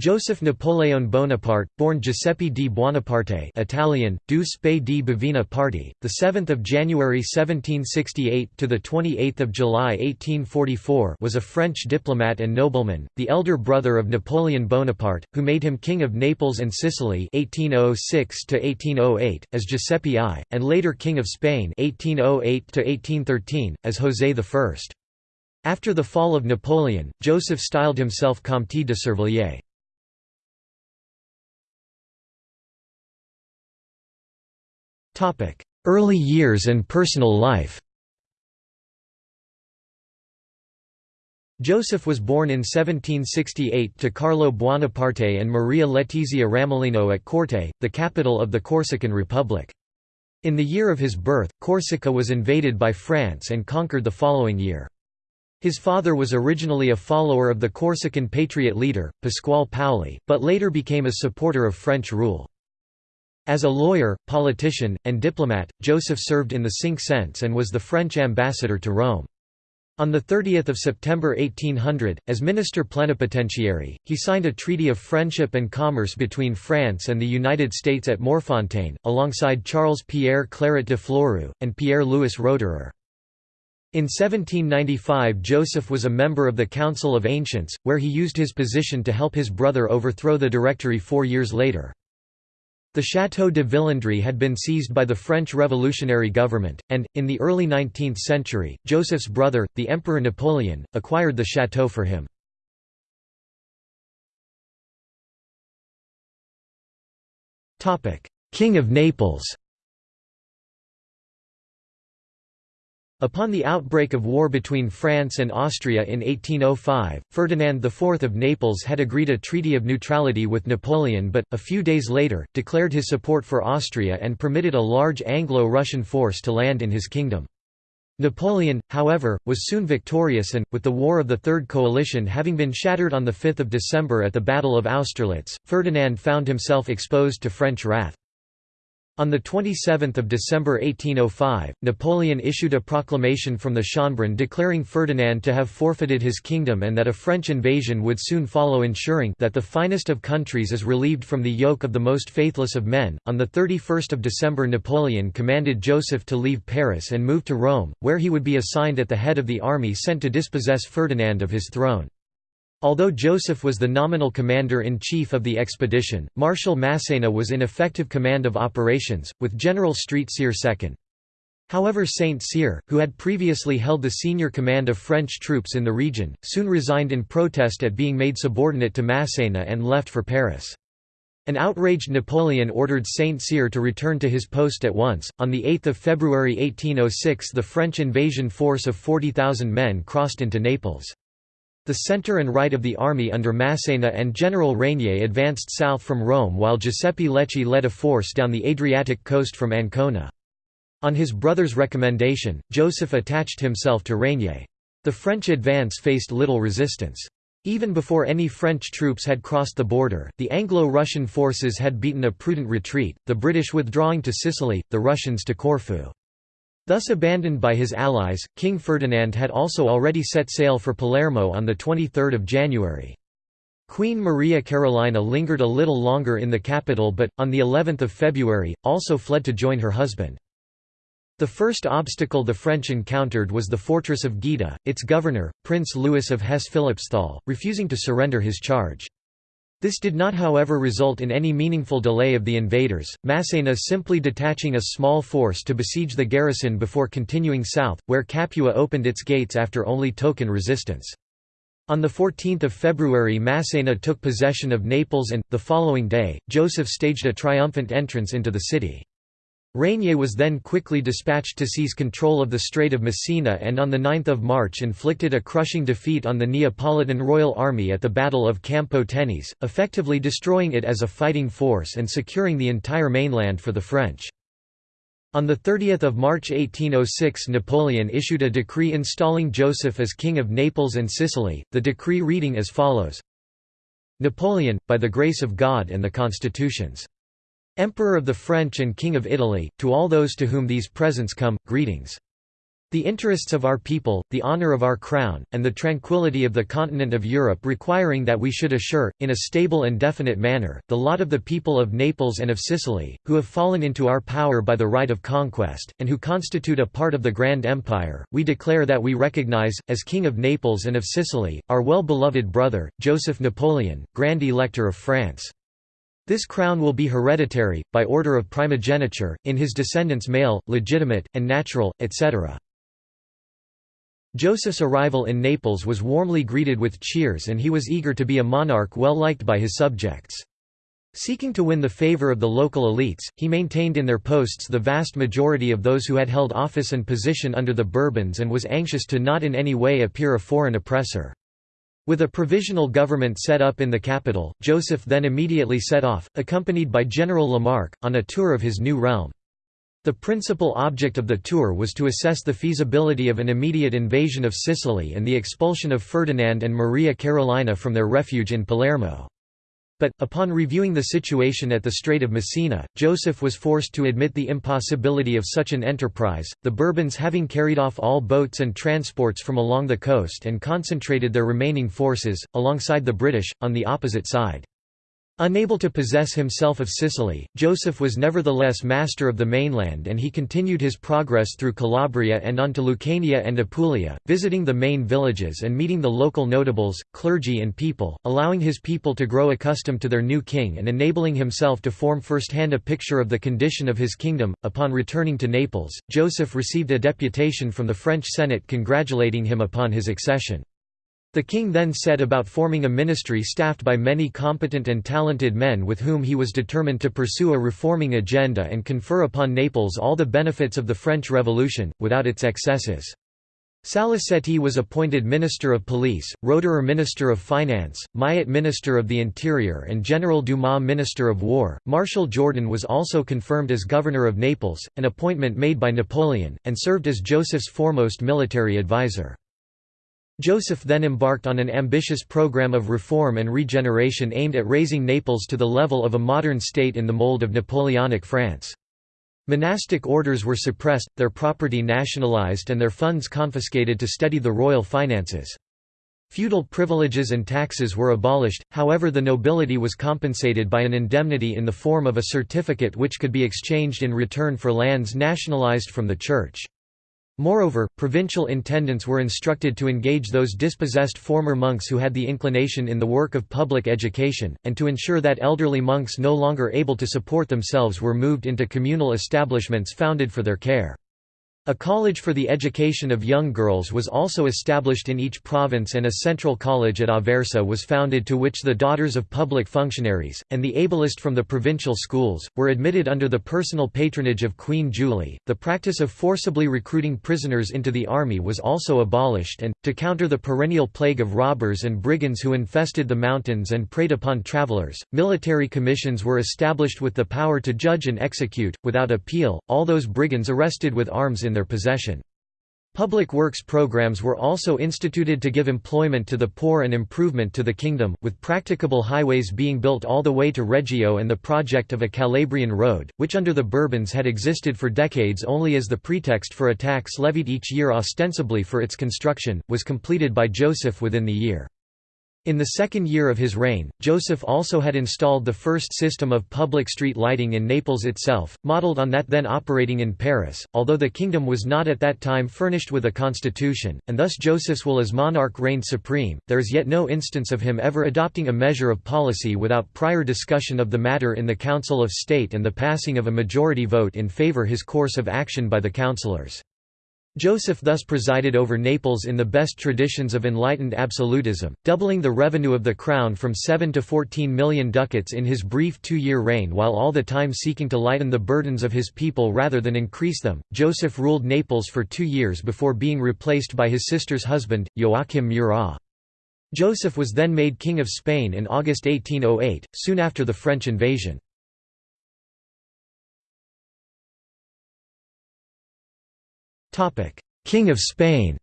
Joseph Napoleon Bonaparte, born Giuseppe di Buonaparte Italian, di Bavina Parti, the 7th of January 1768 to the 28th of July 1844 was a French diplomat and nobleman, the elder brother of Napoleon Bonaparte, who made him King of Naples and Sicily 1806 to 1808 as Giuseppe I, and later King of Spain 1808 to 1813 as José I. After the fall of Napoleon, Joseph styled himself Comte de Survilliers. Early years and personal life Joseph was born in 1768 to Carlo Buonaparte and Maria Letizia Ramolino at Corte, the capital of the Corsican Republic. In the year of his birth, Corsica was invaded by France and conquered the following year. His father was originally a follower of the Corsican patriot leader, Pasquale Paoli, but later became a supporter of French rule. As a lawyer, politician, and diplomat, Joseph served in the Cinq-Cents and was the French ambassador to Rome. On 30 September 1800, as minister plenipotentiary, he signed a treaty of friendship and commerce between France and the United States at Morfontaine, alongside Charles-Pierre Claret de Fleurieu, and Pierre-Louis Roederer. In 1795 Joseph was a member of the Council of Ancients, where he used his position to help his brother overthrow the Directory four years later. The Château de Villandry had been seized by the French revolutionary government, and, in the early 19th century, Joseph's brother, the Emperor Napoleon, acquired the château for him. King of Naples Upon the outbreak of war between France and Austria in 1805, Ferdinand IV of Naples had agreed a treaty of neutrality with Napoleon but, a few days later, declared his support for Austria and permitted a large Anglo-Russian force to land in his kingdom. Napoleon, however, was soon victorious and, with the War of the Third Coalition having been shattered on 5 December at the Battle of Austerlitz, Ferdinand found himself exposed to French wrath. On 27 December 1805, Napoleon issued a proclamation from the Schönbrunn declaring Ferdinand to have forfeited his kingdom and that a French invasion would soon follow ensuring that the finest of countries is relieved from the yoke of the most faithless of men. On 31 December Napoleon commanded Joseph to leave Paris and move to Rome, where he would be assigned at the head of the army sent to dispossess Ferdinand of his throne. Although Joseph was the nominal commander-in-chief of the expedition, Marshal Massena was in effective command of operations, with General Street Cyr second. However Saint Cyr, who had previously held the senior command of French troops in the region, soon resigned in protest at being made subordinate to Massena and left for Paris. An outraged Napoleon ordered Saint Cyr to return to his post at once. On 8 February 1806 the French invasion force of 40,000 men crossed into Naples. The center and right of the army under Massena and General Régnier advanced south from Rome while Giuseppe Lechi led a force down the Adriatic coast from Ancona. On his brother's recommendation, Joseph attached himself to Régnier. The French advance faced little resistance. Even before any French troops had crossed the border, the Anglo-Russian forces had beaten a prudent retreat, the British withdrawing to Sicily, the Russians to Corfu. Thus abandoned by his allies, King Ferdinand had also already set sail for Palermo on 23 January. Queen Maria Carolina lingered a little longer in the capital but, on the 11th of February, also fled to join her husband. The first obstacle the French encountered was the fortress of Gaeta, its governor, Prince Louis of Hesse-Philippsthal, refusing to surrender his charge. This did not however result in any meaningful delay of the invaders, Massena simply detaching a small force to besiege the garrison before continuing south, where Capua opened its gates after only token resistance. On 14 February Massena took possession of Naples and, the following day, Joseph staged a triumphant entrance into the city. Régnier was then quickly dispatched to seize control of the Strait of Messina and on 9 March inflicted a crushing defeat on the Neapolitan Royal Army at the Battle of Campo Tenese, effectively destroying it as a fighting force and securing the entire mainland for the French. On 30 March 1806 Napoleon issued a decree installing Joseph as King of Naples and Sicily, the decree reading as follows Napoleon, by the grace of God and the constitutions Emperor of the French and King of Italy, to all those to whom these presents come, greetings. The interests of our people, the honour of our crown, and the tranquillity of the continent of Europe requiring that we should assure, in a stable and definite manner, the lot of the people of Naples and of Sicily, who have fallen into our power by the right of conquest, and who constitute a part of the Grand Empire, we declare that we recognize, as King of Naples and of Sicily, our well-beloved brother, Joseph Napoleon, Grand Elector of France. This crown will be hereditary, by order of primogeniture, in his descendants male, legitimate, and natural, etc. Joseph's arrival in Naples was warmly greeted with cheers and he was eager to be a monarch well liked by his subjects. Seeking to win the favor of the local elites, he maintained in their posts the vast majority of those who had held office and position under the Bourbons and was anxious to not in any way appear a foreign oppressor. With a provisional government set up in the capital, Joseph then immediately set off, accompanied by General Lamarque, on a tour of his new realm. The principal object of the tour was to assess the feasibility of an immediate invasion of Sicily and the expulsion of Ferdinand and Maria Carolina from their refuge in Palermo. But, upon reviewing the situation at the Strait of Messina, Joseph was forced to admit the impossibility of such an enterprise, the Bourbons having carried off all boats and transports from along the coast and concentrated their remaining forces, alongside the British, on the opposite side. Unable to possess himself of Sicily, Joseph was nevertheless master of the mainland and he continued his progress through Calabria and on to Lucania and Apulia, visiting the main villages and meeting the local notables, clergy and people, allowing his people to grow accustomed to their new king and enabling himself to form first-hand a picture of the condition of his kingdom. Upon returning to Naples, Joseph received a deputation from the French Senate congratulating him upon his accession. The king then set about forming a ministry staffed by many competent and talented men with whom he was determined to pursue a reforming agenda and confer upon Naples all the benefits of the French Revolution, without its excesses. Saliceti was appointed Minister of Police, Roederer Minister of Finance, Maillet Minister of the Interior and General Dumas Minister of War. Marshal Jourdan was also confirmed as Governor of Naples, an appointment made by Napoleon, and served as Joseph's foremost military advisor. Joseph then embarked on an ambitious program of reform and regeneration aimed at raising Naples to the level of a modern state in the mold of Napoleonic France. Monastic orders were suppressed, their property nationalized and their funds confiscated to steady the royal finances. Feudal privileges and taxes were abolished, however the nobility was compensated by an indemnity in the form of a certificate which could be exchanged in return for lands nationalized from the Church. Moreover, provincial intendants were instructed to engage those dispossessed former monks who had the inclination in the work of public education, and to ensure that elderly monks no longer able to support themselves were moved into communal establishments founded for their care. A college for the education of young girls was also established in each province and a central college at Aversa was founded to which the daughters of public functionaries, and the ablest from the provincial schools, were admitted under the personal patronage of Queen Julie. The practice of forcibly recruiting prisoners into the army was also abolished and, to counter the perennial plague of robbers and brigands who infested the mountains and preyed upon travelers, military commissions were established with the power to judge and execute, without appeal, all those brigands arrested with arms in their possession. Public works programs were also instituted to give employment to the poor and improvement to the kingdom, with practicable highways being built all the way to Reggio and the project of a Calabrian road, which under the Bourbons had existed for decades only as the pretext for a tax levied each year ostensibly for its construction, was completed by Joseph within the year. In the second year of his reign, Joseph also had installed the first system of public street lighting in Naples itself, modelled on that then operating in Paris, although the kingdom was not at that time furnished with a constitution, and thus Joseph's will as monarch reigned supreme. There is yet no instance of him ever adopting a measure of policy without prior discussion of the matter in the Council of State and the passing of a majority vote in favour his course of action by the councillors. Joseph thus presided over Naples in the best traditions of enlightened absolutism, doubling the revenue of the crown from 7 to 14 million ducats in his brief two-year reign while all the time seeking to lighten the burdens of his people rather than increase them. Joseph ruled Naples for two years before being replaced by his sister's husband, Joachim Murat. Joseph was then made King of Spain in August 1808, soon after the French invasion. King of Spain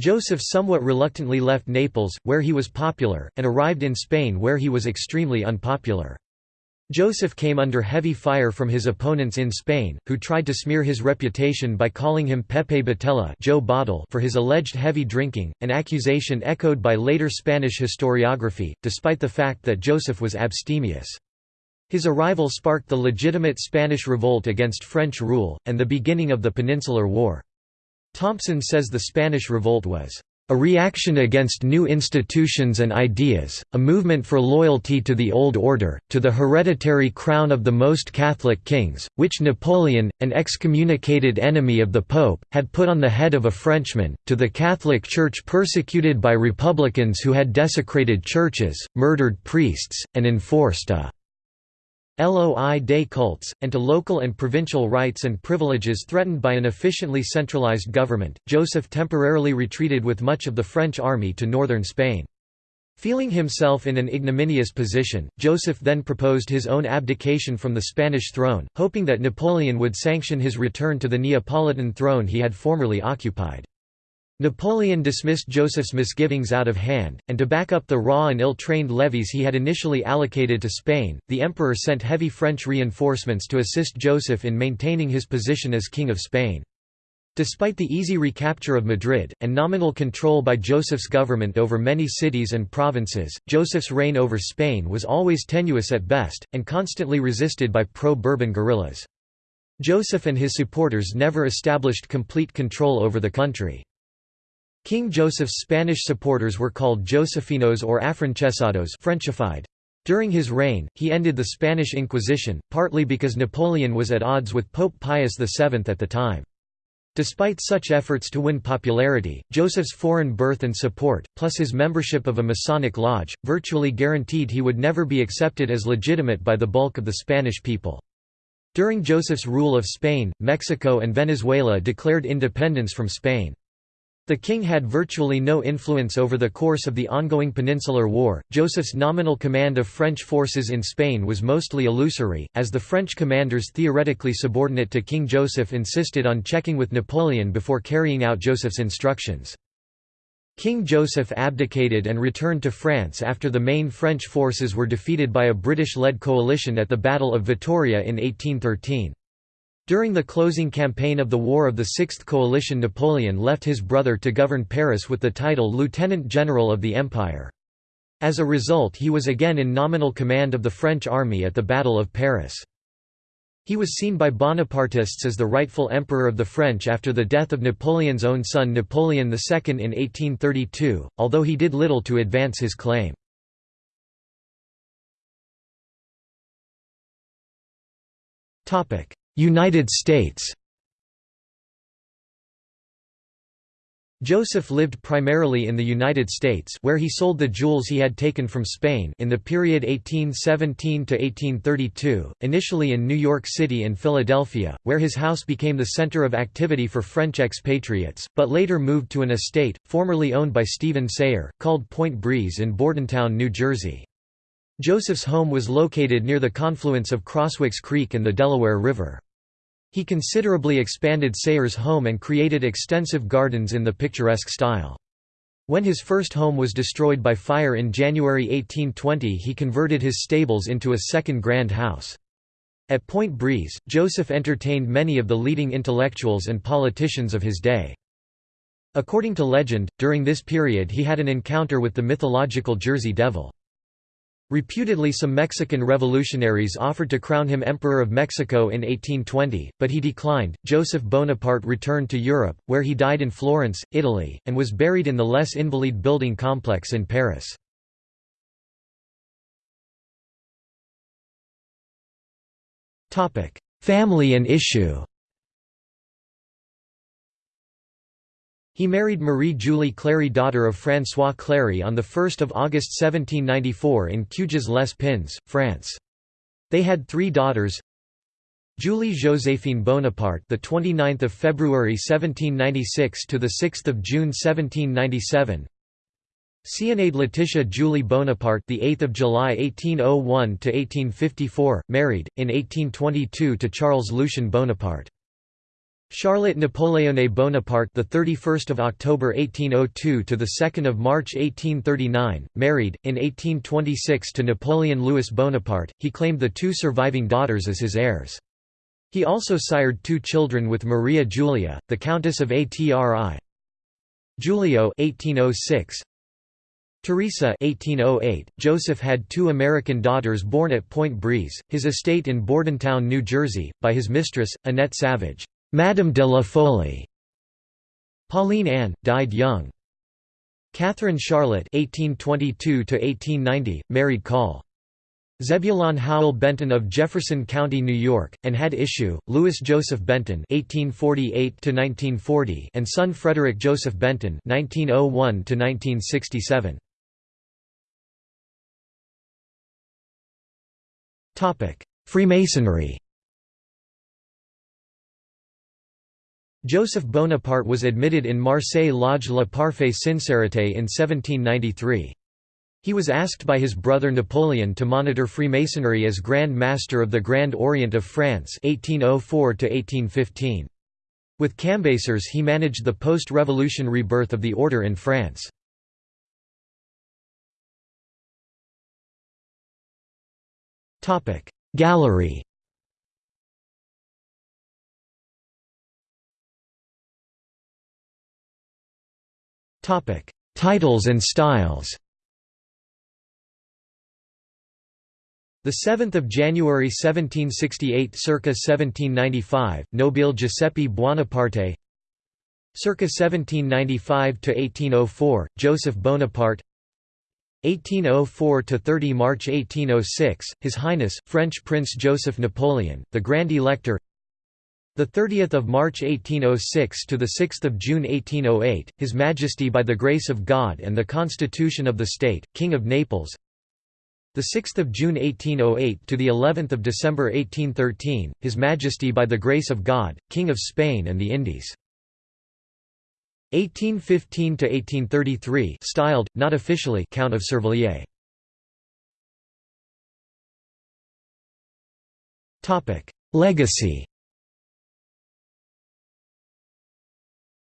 Joseph somewhat reluctantly left Naples, where he was popular, and arrived in Spain where he was extremely unpopular. Joseph came under heavy fire from his opponents in Spain, who tried to smear his reputation by calling him Pepe Botella Joe Bottle for his alleged heavy drinking, an accusation echoed by later Spanish historiography, despite the fact that Joseph was abstemious. His arrival sparked the legitimate Spanish revolt against French rule, and the beginning of the Peninsular War. Thompson says the Spanish Revolt was a reaction against new institutions and ideas, a movement for loyalty to the old order, to the hereditary crown of the most Catholic kings, which Napoleon, an excommunicated enemy of the Pope, had put on the head of a Frenchman, to the Catholic Church persecuted by republicans who had desecrated churches, murdered priests, and enforced a LOI des cultes, and to local and provincial rights and privileges threatened by an efficiently centralized government, Joseph temporarily retreated with much of the French army to northern Spain. Feeling himself in an ignominious position, Joseph then proposed his own abdication from the Spanish throne, hoping that Napoleon would sanction his return to the Neapolitan throne he had formerly occupied. Napoleon dismissed Joseph's misgivings out of hand, and to back up the raw and ill-trained levies he had initially allocated to Spain, the emperor sent heavy French reinforcements to assist Joseph in maintaining his position as King of Spain. Despite the easy recapture of Madrid, and nominal control by Joseph's government over many cities and provinces, Joseph's reign over Spain was always tenuous at best, and constantly resisted by pro-Bourbon guerrillas. Joseph and his supporters never established complete control over the country. King Joseph's Spanish supporters were called Josefinos or Afrancesados Frenchified. During his reign, he ended the Spanish Inquisition, partly because Napoleon was at odds with Pope Pius VII at the time. Despite such efforts to win popularity, Joseph's foreign birth and support, plus his membership of a Masonic lodge, virtually guaranteed he would never be accepted as legitimate by the bulk of the Spanish people. During Joseph's rule of Spain, Mexico and Venezuela declared independence from Spain. The king had virtually no influence over the course of the ongoing Peninsular War. Joseph's nominal command of French forces in Spain was mostly illusory, as the French commanders theoretically subordinate to King Joseph insisted on checking with Napoleon before carrying out Joseph's instructions. King Joseph abdicated and returned to France after the main French forces were defeated by a British-led coalition at the Battle of Vittoria in 1813. During the closing campaign of the War of the Sixth Coalition Napoleon left his brother to govern Paris with the title Lieutenant General of the Empire. As a result he was again in nominal command of the French army at the Battle of Paris. He was seen by Bonapartists as the rightful emperor of the French after the death of Napoleon's own son Napoleon II in 1832, although he did little to advance his claim. United States Joseph lived primarily in the United States where he sold the jewels he had taken from Spain in the period 1817 to 1832, initially in New York City and Philadelphia, where his house became the center of activity for French expatriates, but later moved to an estate, formerly owned by Stephen Sayre, called Point Breeze in Bordentown, New Jersey. Joseph's home was located near the confluence of Crosswicks Creek and the Delaware River. He considerably expanded Sayre's home and created extensive gardens in the picturesque style. When his first home was destroyed by fire in January 1820 he converted his stables into a second grand house. At Point Breeze, Joseph entertained many of the leading intellectuals and politicians of his day. According to legend, during this period he had an encounter with the mythological Jersey Devil. Reputedly some Mexican revolutionaries offered to crown him Emperor of Mexico in 1820, but he declined. Joseph Bonaparte returned to Europe, where he died in Florence, Italy, and was buried in the Les Invalides building complex in Paris. Family and issue He married Marie-Julie Clary daughter of François Clary on 1 August 1794 in Cuges-les-Pins, France. They had three daughters. Julie Joséphine Bonaparte the 29th of February 1796 to the 6th of June 1797 Zénaïde Letitia Julie Bonaparte the 8th of July 1801 to 1854 married in 1822 to Charles Lucien Bonaparte Charlotte Napoleone Bonaparte, the 31st of October 1802 to the 2nd of March 1839, married in 1826 to Napoleon Louis Bonaparte. He claimed the two surviving daughters as his heirs. He also sired two children with Maria Julia, the Countess of Atri. Giulio 1806. Teresa 1808. Joseph had two American daughters born at Point Breeze, his estate in Bordentown, New Jersey, by his mistress, Annette Savage. Madame de la Folie. Pauline Anne died young. Catherine Charlotte (1822–1890), married Col. Zebulon Howell Benton of Jefferson County, New York, and had issue Louis Joseph Benton (1848–1940) and son Frederick Joseph Benton (1901–1967). Topic: Freemasonry. Joseph Bonaparte was admitted in Marseille Lodge La Parfaite Sincérité in 1793. He was asked by his brother Napoleon to monitor Freemasonry as Grand Master of the Grand Orient of France 1804 With Cambacérès he managed the post-revolution rebirth of the order in France. Gallery Topic: Titles and styles. The 7th of January 1768 circa 1795 Nobile Giuseppe Buonaparte. Circa 1795 to 1804 Joseph Bonaparte. 1804 to 30 March 1806 His Highness French Prince Joseph Napoleon the Grand Elector the 30th of March 1806 to the 6th of June 1808, His Majesty by the grace of God and the Constitution of the State, King of Naples. The 6th of June 1808 to the 11th of December 1813, His Majesty by the grace of God, King of Spain and the Indies. 1815 to 1833, styled, not officially, Count of Survilliers. Topic: Legacy.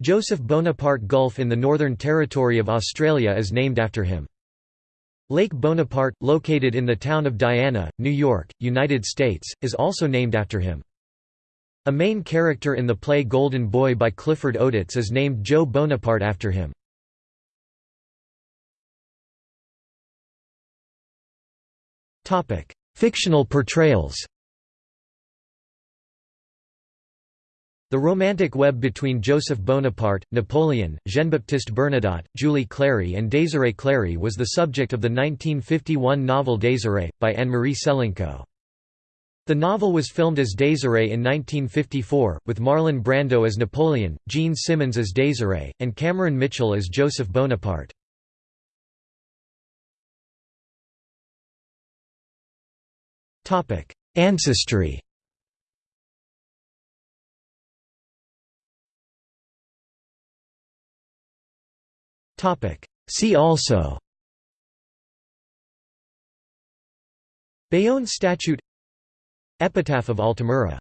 Joseph Bonaparte Gulf in the Northern Territory of Australia is named after him. Lake Bonaparte, located in the town of Diana, New York, United States, is also named after him. A main character in the play Golden Boy by Clifford Odets is named Joe Bonaparte after him. Fictional portrayals The romantic web between Joseph Bonaparte, Napoleon, Jean-Baptiste Bernadotte, Julie Clary and Désirée Clary was the subject of the 1951 novel Désirée, by Anne-Marie Selinko. The novel was filmed as Désirée in 1954, with Marlon Brando as Napoleon, Jean Simmons as Désirée, and Cameron Mitchell as Joseph Bonaparte. Ancestry See also. Bayonne Statute. Epitaph of Altamura